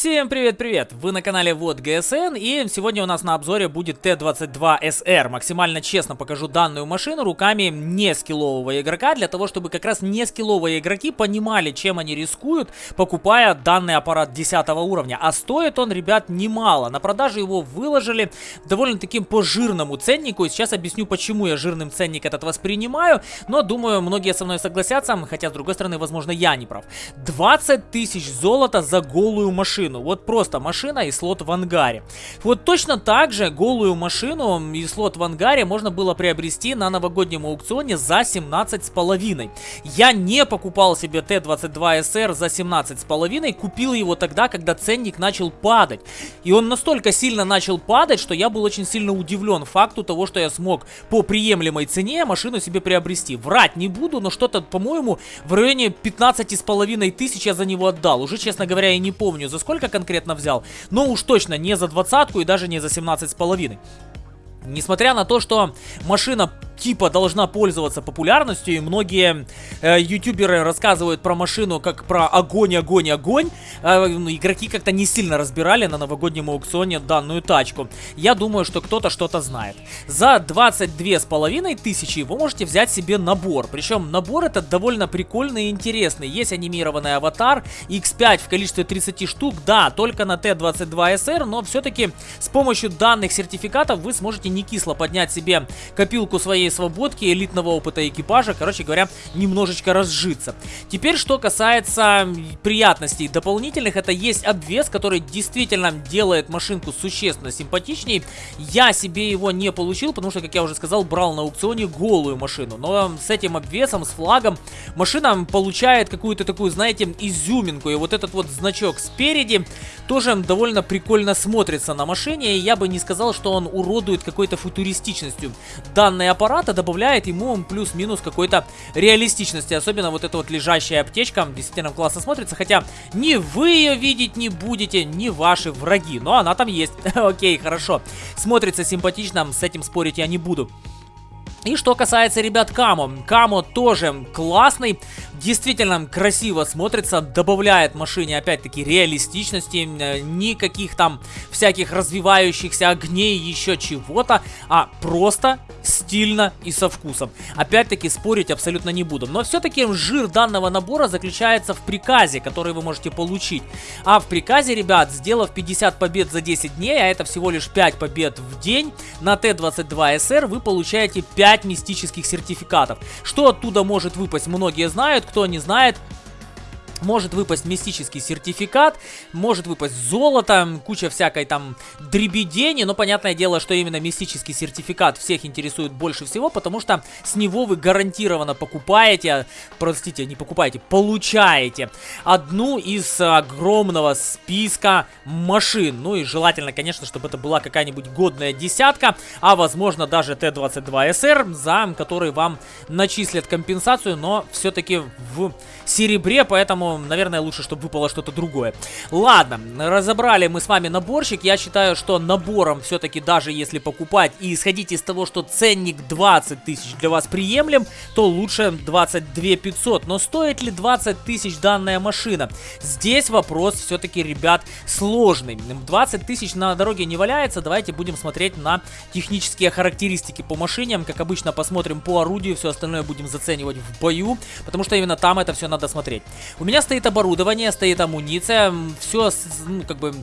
Всем привет-привет! Вы на канале Вот ГСН и сегодня у нас на обзоре будет Т-22СР. Максимально честно покажу данную машину руками не скиллового игрока, для того, чтобы как раз не скилловые игроки понимали, чем они рискуют, покупая данный аппарат 10 уровня. А стоит он, ребят, немало. На продаже его выложили довольно таким по жирному ценнику. И сейчас объясню, почему я жирным ценник этот воспринимаю. Но думаю, многие со мной согласятся, хотя с другой стороны, возможно, я не прав. 20 тысяч золота за голую машину машину. Вот просто машина и слот в ангаре. Вот точно так же голую машину и слот в ангаре можно было приобрести на новогоднем аукционе за 17,5. Я не покупал себе Т-22СР за 17,5, купил его тогда, когда ценник начал падать. И он настолько сильно начал падать, что я был очень сильно удивлен факту того, что я смог по приемлемой цене машину себе приобрести. Врать не буду, но что-то, по-моему, в районе 15,5 тысяч я за него отдал. Уже, честно говоря, я не помню, за сколько сколько конкретно взял, но уж точно не за двадцатку и даже не за 17 с половиной. Несмотря на то, что машина типа должна пользоваться популярностью, и многие э, ютуберы рассказывают про машину как про огонь, огонь, огонь. Э, ну, игроки как-то не сильно разбирали на новогоднем аукционе данную тачку. Я думаю, что кто-то что-то знает. За 22 с половиной тысячи вы можете взять себе набор. Причем набор этот довольно прикольный и интересный. Есть анимированный аватар X5 в количестве 30 штук. Да, только на Т-22SR, но все-таки с помощью данных сертификатов вы сможете не кисло поднять себе копилку своей свободки, элитного опыта экипажа, короче говоря, немножечко разжиться. Теперь, что касается приятностей дополнительных, это есть обвес, который действительно делает машинку существенно симпатичнее. Я себе его не получил, потому что, как я уже сказал, брал на аукционе голую машину. Но с этим обвесом, с флагом, машина получает какую-то такую, знаете, изюминку. И вот этот вот значок спереди тоже довольно прикольно смотрится на машине. И я бы не сказал, что он уродует какой-то футуристичностью. Данный аппарат добавляет ему плюс-минус какой-то реалистичности. Особенно вот эта вот лежащая аптечка действительно классно смотрится. Хотя ни вы ее видеть не будете, ни ваши враги. Но она там есть. Окей, хорошо. Смотрится симпатично, с этим спорить я не буду. И что касается, ребят, Камо. Камо тоже классный, действительно красиво смотрится, добавляет машине, опять-таки, реалистичности, э, никаких там всяких развивающихся огней, еще чего-то, а просто стильно и со вкусом. Опять-таки, спорить абсолютно не буду. Но все-таки жир данного набора заключается в приказе, который вы можете получить. А в приказе, ребят, сделав 50 побед за 10 дней, а это всего лишь 5 побед в день, на Т-22СР вы получаете 5 5 мистических сертификатов. Что оттуда может выпасть, многие знают, кто не знает, может выпасть мистический сертификат, может выпасть золото, куча всякой там дребедени, но понятное дело, что именно мистический сертификат всех интересует больше всего, потому что с него вы гарантированно покупаете, простите, не покупаете, получаете одну из огромного списка машин. Ну и желательно, конечно, чтобы это была какая-нибудь годная десятка, а возможно даже Т-22СР, за который вам начислят компенсацию, но все-таки в серебре, поэтому наверное, лучше, чтобы выпало что-то другое. Ладно, разобрали мы с вами наборчик. Я считаю, что набором все-таки, даже если покупать и исходить из того, что ценник 20 тысяч для вас приемлем, то лучше 22 500. Но стоит ли 20 тысяч данная машина? Здесь вопрос все-таки, ребят, сложный. 20 тысяч на дороге не валяется. Давайте будем смотреть на технические характеристики по машинам. Как обычно, посмотрим по орудию, все остальное будем заценивать в бою, потому что именно там это все надо смотреть. У меня стоит оборудование, стоит амуниция, все, ну, как бы,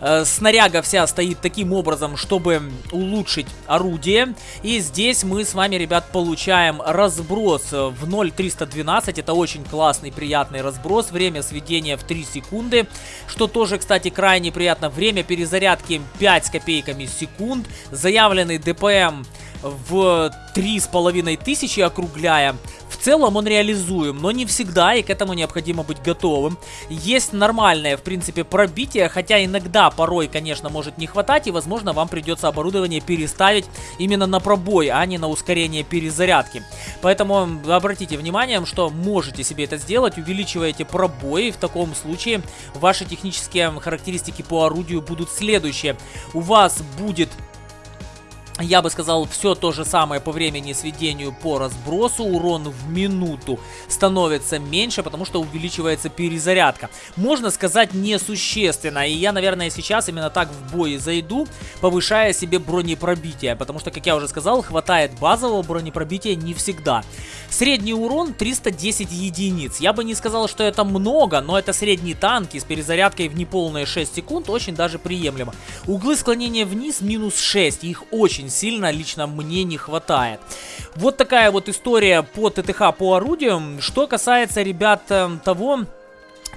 э, снаряга вся стоит таким образом, чтобы улучшить орудие. И здесь мы с вами, ребят, получаем разброс в 0.312, это очень классный, приятный разброс. Время сведения в 3 секунды, что тоже, кстати, крайне приятно. Время перезарядки 5 с копейками секунд. Заявленный ДПМ в 3,5 тысячи округляя целом он реализуем, но не всегда, и к этому необходимо быть готовым. Есть нормальное, в принципе, пробитие, хотя иногда, порой, конечно, может не хватать, и, возможно, вам придется оборудование переставить именно на пробой, а не на ускорение перезарядки. Поэтому обратите внимание, что можете себе это сделать, увеличиваете пробой, в таком случае ваши технические характеристики по орудию будут следующие. У вас будет я бы сказал, все то же самое по времени сведению по разбросу. Урон в минуту становится меньше, потому что увеличивается перезарядка. Можно сказать, несущественно. И я, наверное, сейчас именно так в бой зайду, повышая себе бронепробитие. Потому что, как я уже сказал, хватает базового бронепробития не всегда. Средний урон 310 единиц. Я бы не сказал, что это много, но это средний танк и с перезарядкой в неполные 6 секунд очень даже приемлемо. Углы склонения вниз минус 6. Их очень очень сильно лично мне не хватает. Вот такая вот история по ТТХ по орудиям. Что касается, ребят, эм, того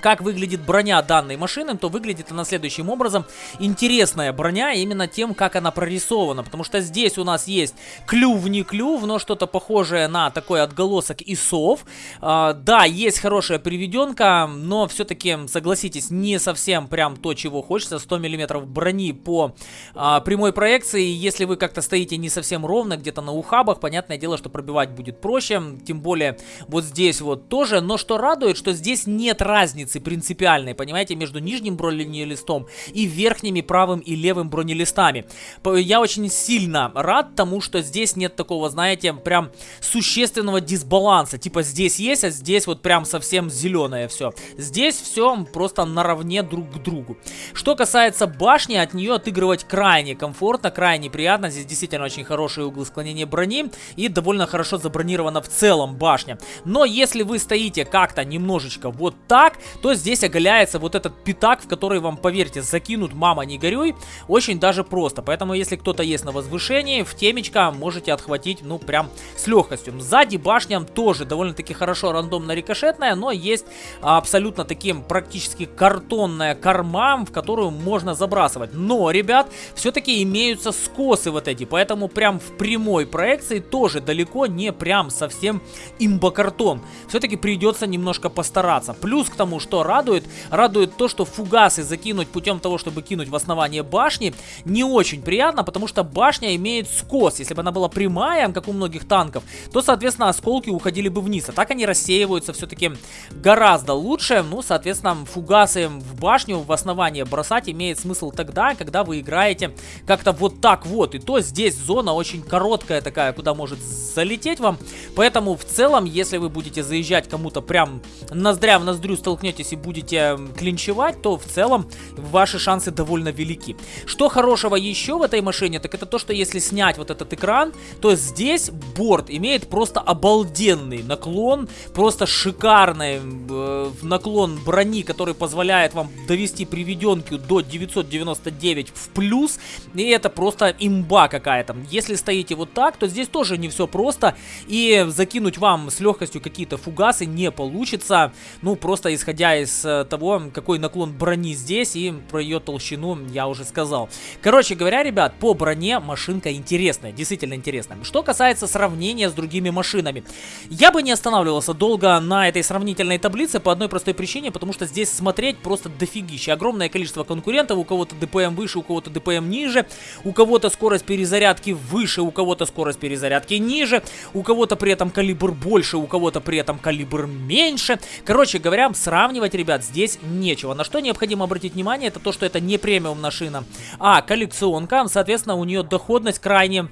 как выглядит броня данной машины, то выглядит она следующим образом. Интересная броня именно тем, как она прорисована, потому что здесь у нас есть клюв не клюв, но что-то похожее на такой отголосок ИСов. А, да, есть хорошая приведенка, но все-таки, согласитесь, не совсем прям то, чего хочется. 100 мм брони по а, прямой проекции, если вы как-то стоите не совсем ровно, где-то на ухабах, понятное дело, что пробивать будет проще, тем более вот здесь вот тоже, но что радует, что здесь нет разницы разницы принципиальной, понимаете, между нижним бронелистом и верхними правым и левым бронелистами. Я очень сильно рад тому, что здесь нет такого, знаете, прям существенного дисбаланса. Типа здесь есть, а здесь вот прям совсем зеленое все. Здесь все просто наравне друг к другу. Что касается башни, от нее отыгрывать крайне комфортно, крайне приятно. Здесь действительно очень хорошие углы склонения брони и довольно хорошо забронирована в целом башня. Но если вы стоите как-то немножечко вот так, то здесь оголяется вот этот пятак, в который вам, поверьте, закинут «мама, не горюй», очень даже просто. Поэтому, если кто-то есть на возвышении, в темечко можете отхватить, ну, прям с легкостью. Сзади башня тоже довольно-таки хорошо рандомно-рикошетная, но есть абсолютно таким практически картонная корма, в которую можно забрасывать. Но, ребят, все-таки имеются скосы вот эти, поэтому прям в прямой проекции тоже далеко не прям совсем имбокартон. Все-таки придется немножко постараться. Плюс к тому, что радует? Радует то, что фугасы закинуть путем того, чтобы кинуть в основание башни, не очень приятно, потому что башня имеет скос. Если бы она была прямая, как у многих танков, то, соответственно, осколки уходили бы вниз. А так они рассеиваются все-таки гораздо лучше. Ну, соответственно, фугасы в башню, в основание бросать имеет смысл тогда, когда вы играете как-то вот так вот. И то здесь зона очень короткая такая, куда может залететь вам. Поэтому в целом, если вы будете заезжать кому-то прям ноздря в ноздрю столкнетесь если будете клинчевать, то в целом ваши шансы довольно велики. Что хорошего еще в этой машине, так это то, что если снять вот этот экран, то здесь борт имеет просто обалденный наклон, просто шикарный э, наклон брони, который позволяет вам довести приведенку до 999 в плюс, и это просто имба какая-то. Если стоите вот так, то здесь тоже не все просто, и закинуть вам с легкостью какие-то фугасы не получится, ну просто исходя из э, того, какой наклон брони здесь и про ее толщину я уже сказал. Короче говоря, ребят, по броне машинка интересная, действительно интересная. Что касается сравнения с другими машинами, я бы не останавливался долго на этой сравнительной таблице по одной простой причине, потому что здесь смотреть просто дофигища. Огромное количество конкурентов, у кого-то ДПМ выше, у кого-то ДПМ ниже, у кого-то скорость перезарядки выше, у кого-то скорость перезарядки ниже, у кого-то при этом калибр больше, у кого-то при этом калибр меньше. Короче говоря, сравнивать сравнивать, ребят, здесь нечего. На что необходимо обратить внимание, это то, что это не премиум машина, а коллекционка. Соответственно, у нее доходность крайне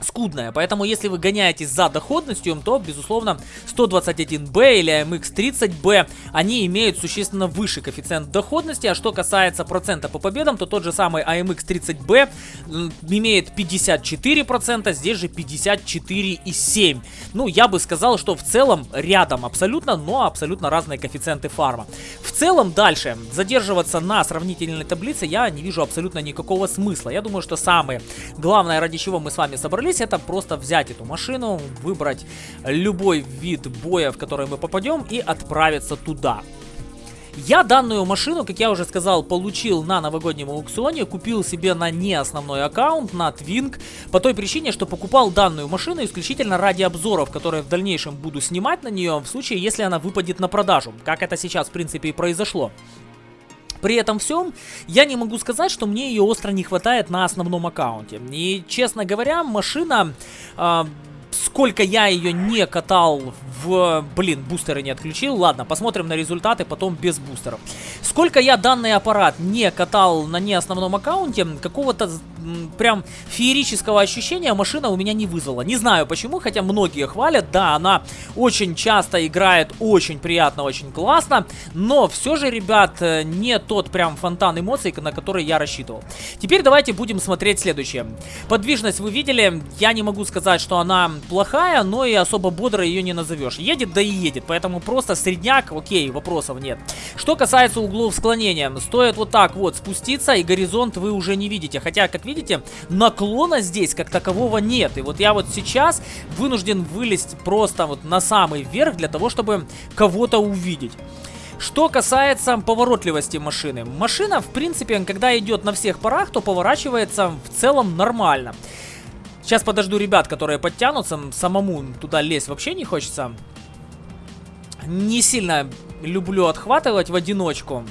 скудная. Поэтому, если вы гоняетесь за доходностью, то, безусловно, 121B или MX30B, они имеют существенно выше коэффициент доходности. А что касается процента по победам, то тот же самый AMX30B имеет 54%, здесь же 54,7%. Ну, я бы сказал, что в целом рядом абсолютно, но абсолютно разные коэффициенты фарма. В целом, дальше, задерживаться на сравнительной таблице я не вижу абсолютно никакого смысла. Я думаю, что самое главное, ради чего мы с вами собрались, собрались, это просто взять эту машину, выбрать любой вид боя, в который мы попадем и отправиться туда. Я данную машину, как я уже сказал, получил на новогоднем аукционе, купил себе на не основной аккаунт, на Twink, по той причине, что покупал данную машину исключительно ради обзоров, которые в дальнейшем буду снимать на нее, в случае, если она выпадет на продажу, как это сейчас, в принципе, и произошло. При этом всем я не могу сказать, что мне ее остро не хватает на основном аккаунте. И, честно говоря, машина... Э, сколько я ее не катал в... Блин, бустеры не отключил. Ладно, посмотрим на результаты потом без бустеров. Сколько я данный аппарат не катал на не основном аккаунте, какого-то прям феерического ощущения машина у меня не вызвала. Не знаю почему, хотя многие хвалят. Да, она очень часто играет очень приятно, очень классно. Но все же, ребят, э, не тот прям фонтан эмоций, на который я рассчитывал. Теперь давайте будем смотреть следующее. Подвижность вы видели. Я не могу сказать, что она плохая, но и особо бодро ее не назовешь. Едет, да и едет. Поэтому просто средняк, окей, вопросов нет. Что касается углов склонения. Стоит вот так вот спуститься, и горизонт вы уже не видите. Хотя, как видите, наклона здесь как такового нет. И вот я вот сейчас вынужден вылезть просто вот на самый верх для того, чтобы кого-то увидеть. Что касается поворотливости машины. Машина, в принципе, когда идет на всех парах, то поворачивается в целом нормально. Сейчас подожду ребят, которые подтянутся. Самому туда лезть вообще не хочется. Не сильно люблю отхватывать в одиночку.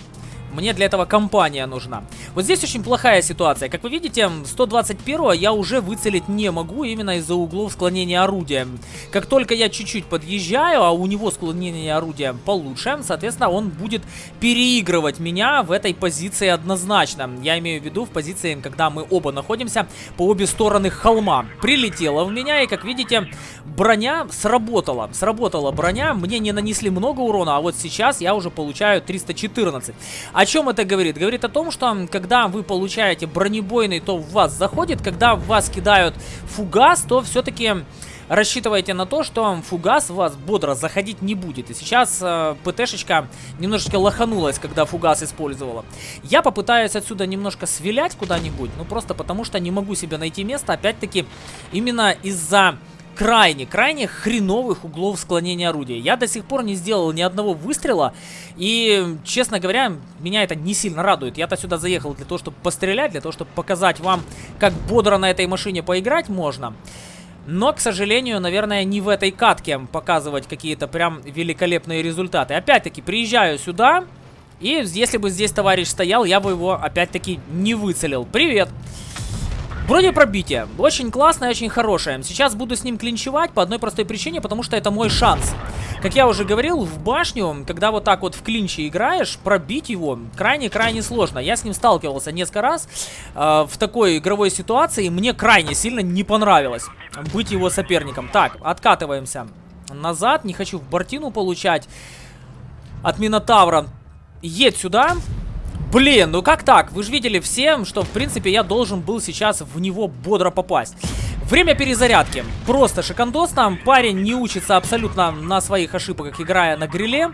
Мне для этого компания нужна. Вот здесь очень плохая ситуация. Как вы видите, 121 я уже выцелить не могу именно из-за углов склонения орудия. Как только я чуть-чуть подъезжаю, а у него склонение орудия получше, соответственно, он будет переигрывать меня в этой позиции однозначно. Я имею в виду в позиции, когда мы оба находимся по обе стороны холма. Прилетела в меня, и как видите, броня сработала. Сработала броня, мне не нанесли много урона, а вот сейчас я уже получаю 314. О чем это говорит? Говорит о том, что когда вы получаете бронебойный, то в вас заходит. Когда в вас кидают фугас, то все-таки рассчитывайте на то, что фугас в вас бодро заходить не будет. И сейчас э, ПТшечка немножечко лоханулась, когда фугас использовала. Я попытаюсь отсюда немножко свилять куда-нибудь, ну просто потому что не могу себе найти место, опять-таки, именно из-за крайне, крайне хреновых углов склонения орудия. Я до сих пор не сделал ни одного выстрела, и, честно говоря, меня это не сильно радует. Я-то сюда заехал для того, чтобы пострелять, для того, чтобы показать вам, как бодро на этой машине поиграть можно. Но, к сожалению, наверное, не в этой катке показывать какие-то прям великолепные результаты. Опять-таки, приезжаю сюда, и если бы здесь товарищ стоял, я бы его опять-таки не выцелил. Привет! Бронепробитие. Очень классное, очень хорошее. Сейчас буду с ним клинчевать по одной простой причине, потому что это мой шанс. Как я уже говорил, в башню, когда вот так вот в клинче играешь, пробить его крайне-крайне сложно. Я с ним сталкивался несколько раз э, в такой игровой ситуации, мне крайне сильно не понравилось быть его соперником. Так, откатываемся назад, не хочу в бортину получать от Минотавра. Едь сюда. Блин, ну как так? Вы же видели всем, что в принципе я должен был сейчас в него бодро попасть. Время перезарядки. Просто шикандос там. Парень не учится абсолютно на своих ошибках, играя на гриле.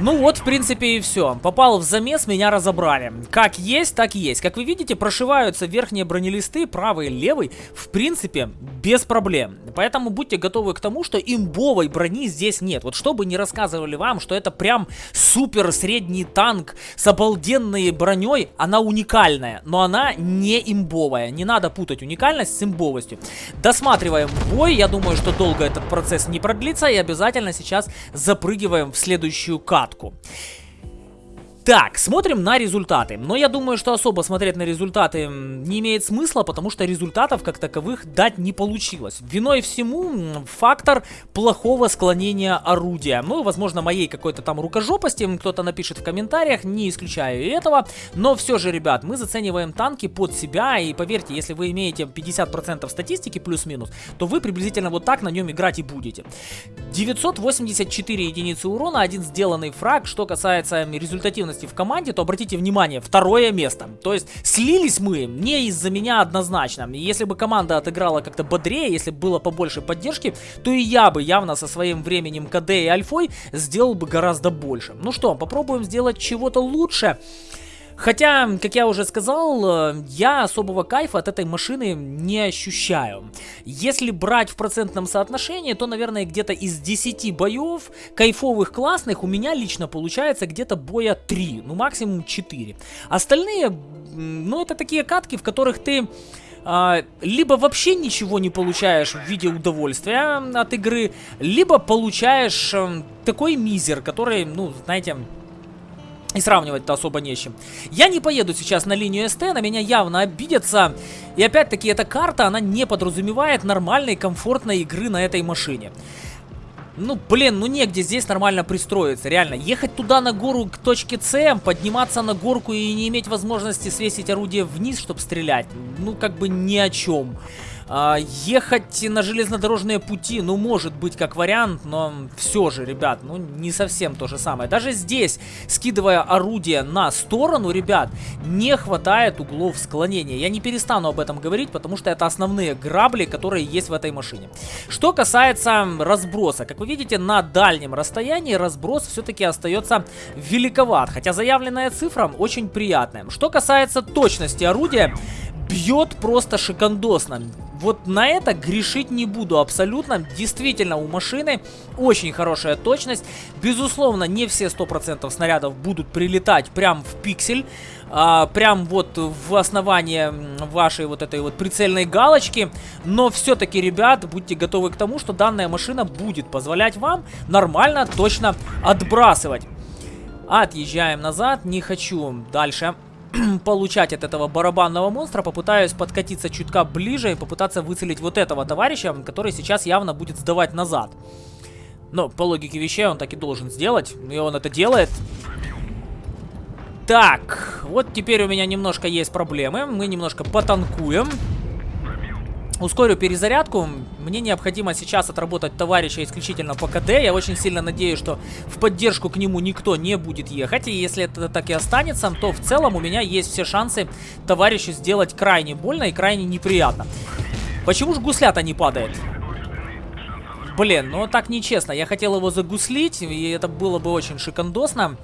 Ну вот, в принципе, и все. Попал в замес, меня разобрали. Как есть, так и есть. Как вы видите, прошиваются верхние бронелисты, правый и левый, в принципе, без проблем. Поэтому будьте готовы к тому, что имбовой брони здесь нет. Вот чтобы не рассказывали вам, что это прям супер средний танк с обалденной броней, она уникальная, но она не имбовая. Не надо путать уникальность с имбовостью. Досматриваем бой, я думаю, что долго этот процесс не продлится, и обязательно сейчас запрыгиваем в следующую карту катку. Так, смотрим на результаты. Но я думаю, что особо смотреть на результаты не имеет смысла, потому что результатов как таковых дать не получилось. Виной всему фактор плохого склонения орудия. Ну, возможно, моей какой-то там рукожопости, кто-то напишет в комментариях, не исключаю этого. Но все же, ребят, мы зацениваем танки под себя, и поверьте, если вы имеете 50% статистики плюс-минус, то вы приблизительно вот так на нем играть и будете. 984 единицы урона, один сделанный фраг. Что касается результативности в команде, то обратите внимание, второе место. То есть слились мы не из-за меня однозначно. Если бы команда отыграла как-то бодрее, если бы было побольше поддержки, то и я бы явно со своим временем КД и Альфой сделал бы гораздо больше. Ну что, попробуем сделать чего-то лучше. Хотя, как я уже сказал, э, я особого кайфа от этой машины не ощущаю. Если брать в процентном соотношении, то, наверное, где-то из 10 боев, кайфовых, классных, у меня лично получается где-то боя 3, ну максимум 4. Остальные, ну это такие катки, в которых ты... Uh, либо вообще ничего не получаешь в виде удовольствия от игры, либо получаешь такой мизер, который, ну, знаете, и сравнивать-то особо не с чем. Я не поеду сейчас на линию СТ, на меня явно обидятся. И опять-таки, эта карта, она не подразумевает нормальной, комфортной игры на этой машине. Ну, блин, ну негде здесь нормально пристроиться, реально. Ехать туда на гору к точке С, подниматься на горку и не иметь возможности свесить орудие вниз, чтобы стрелять, ну, как бы ни о чем. А, ехать на железнодорожные пути, ну, может быть, как вариант, но все же, ребят, ну, не совсем то же самое. Даже здесь, скидывая орудие на сторону, ребят, не хватает углов склонения. Я не перестану об этом говорить, потому что это основные грабли, которые есть в этой машине. Что касается разброса, как вы видите, на дальнем расстоянии разброс все-таки остается великоват, хотя заявленная цифра очень приятная. Что касается точности орудия, бьет просто шикандосно. Вот на это грешить не буду абсолютно. Действительно, у машины очень хорошая точность. Безусловно, не все 100% снарядов будут прилетать прям в пиксель. А, прям вот в основание вашей вот этой вот прицельной галочки. Но все-таки, ребят, будьте готовы к тому, что данная машина будет позволять вам нормально, точно отбрасывать. Отъезжаем назад. Не хочу дальше получать от этого барабанного монстра, попытаюсь подкатиться чутка ближе и попытаться выцелить вот этого товарища, который сейчас явно будет сдавать назад. Но по логике вещей он так и должен сделать, и он это делает. Так, вот теперь у меня немножко есть проблемы, мы немножко потанкуем. Ускорю перезарядку. Мне необходимо сейчас отработать товарища исключительно по КД. Я очень сильно надеюсь, что в поддержку к нему никто не будет ехать. И если это так и останется, то в целом у меня есть все шансы товарищу сделать крайне больно и крайне неприятно. Почему же гуслята не падает? Блин, ну так нечестно. Я хотел его загуслить, и это было бы очень шикандосно.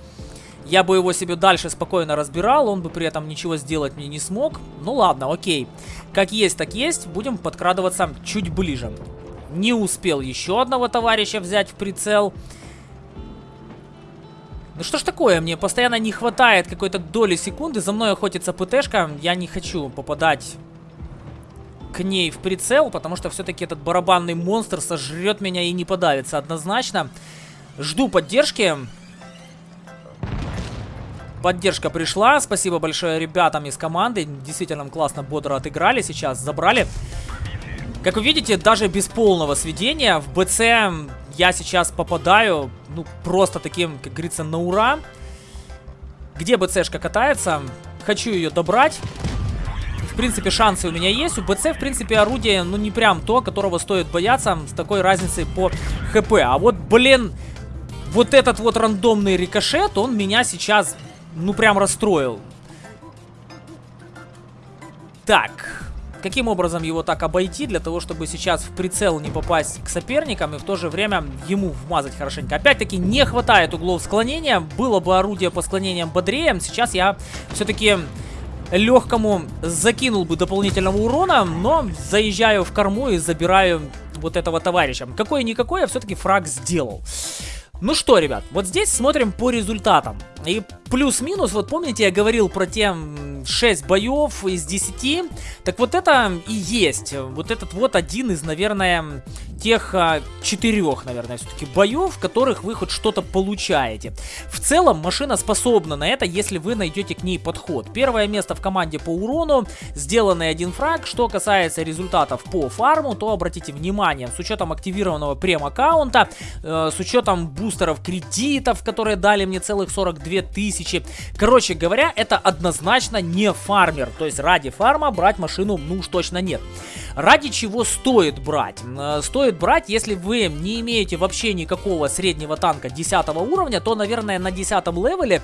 Я бы его себе дальше спокойно разбирал, он бы при этом ничего сделать мне не смог. Ну ладно, окей. Как есть, так есть. Будем подкрадываться чуть ближе. Не успел еще одного товарища взять в прицел. Ну что ж такое, мне постоянно не хватает какой-то доли секунды. За мной охотится ПТшка. Я не хочу попадать к ней в прицел, потому что все-таки этот барабанный монстр сожрет меня и не подавится однозначно. Жду поддержки. Поддержка пришла. Спасибо большое ребятам из команды. Действительно классно, бодро отыграли сейчас. Забрали. Как вы видите, даже без полного сведения в БЦ я сейчас попадаю, ну, просто таким, как говорится, на ура. Где БЦшка катается? Хочу ее добрать. В принципе, шансы у меня есть. У БЦ, в принципе, орудие, ну, не прям то, которого стоит бояться с такой разницей по ХП. А вот, блин, вот этот вот рандомный рикошет, он меня сейчас ну прям расстроил. Так, каким образом его так обойти, для того, чтобы сейчас в прицел не попасть к соперникам и в то же время ему вмазать хорошенько. Опять-таки не хватает углов склонения, было бы орудие по склонениям бодрее, сейчас я все-таки легкому закинул бы дополнительного урона, но заезжаю в корму и забираю вот этого товарища. Какой-никакой я все-таки фраг сделал. Ну что, ребят, вот здесь смотрим по результатам. И плюс-минус, вот помните, я говорил про те 6 боев из 10. Так вот это и есть. Вот этот вот один из, наверное, тех а, четырех, наверное, все-таки боев, в которых вы хоть что-то получаете. В целом, машина способна на это, если вы найдете к ней подход. Первое место в команде по урону, сделанный один фраг. Что касается результатов по фарму, то обратите внимание, с учетом активированного прем-аккаунта, э, с учетом бустеров кредитов, которые дали мне целых 42 тысячи. Короче говоря, это однозначно не фармер. То есть ради фарма брать машину ну уж точно нет. Ради чего стоит брать? Э, стоит брать, если вы не имеете вообще никакого среднего танка 10 уровня, то, наверное, на 10 левеле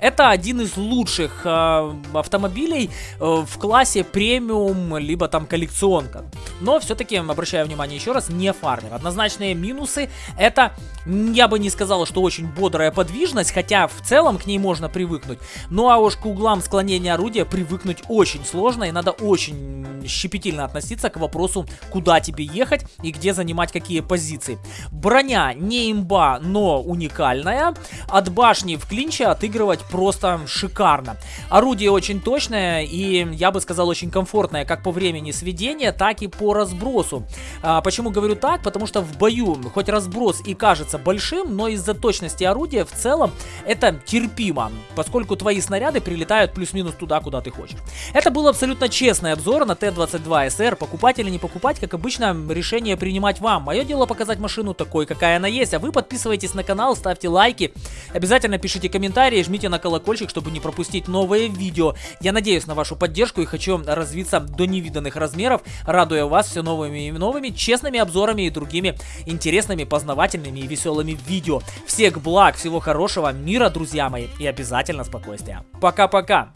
это один из лучших э, автомобилей э, в классе премиум, либо там коллекционка. Но все-таки, обращаю внимание еще раз, не фармер. Однозначные минусы это, я бы не сказал, что очень бодрая подвижность, хотя в целом к ней можно привыкнуть. Ну а уж к углам склонения орудия привыкнуть очень сложно и надо очень щепетильно относиться к вопросу, куда тебе ехать и где занимать какие позиции. Броня не имба, но уникальная. От башни в клинче отыгрывать просто шикарно. Орудие очень точное и, я бы сказал, очень комфортное как по времени сведения, так и по разбросу. А, почему говорю так? Потому что в бою, хоть разброс и кажется большим, но из-за точности орудия в целом это терпимо, поскольку твои снаряды прилетают плюс-минус туда, куда ты хочешь. Это был абсолютно честный обзор на Т-22СР. Покупать или не покупать, как обычно, решение принимать вам. Мое дело показать машину такой, какая она есть, а вы подписывайтесь на канал, ставьте лайки, обязательно пишите комментарии, жмите на колокольчик, чтобы не пропустить новые видео. Я надеюсь на вашу поддержку и хочу развиться до невиданных размеров, радуя вас все новыми и новыми, честными обзорами и другими интересными, познавательными и веселыми видео. Всех благ, всего хорошего, мира, друзья мои, и обязательно спокойствия. Пока-пока!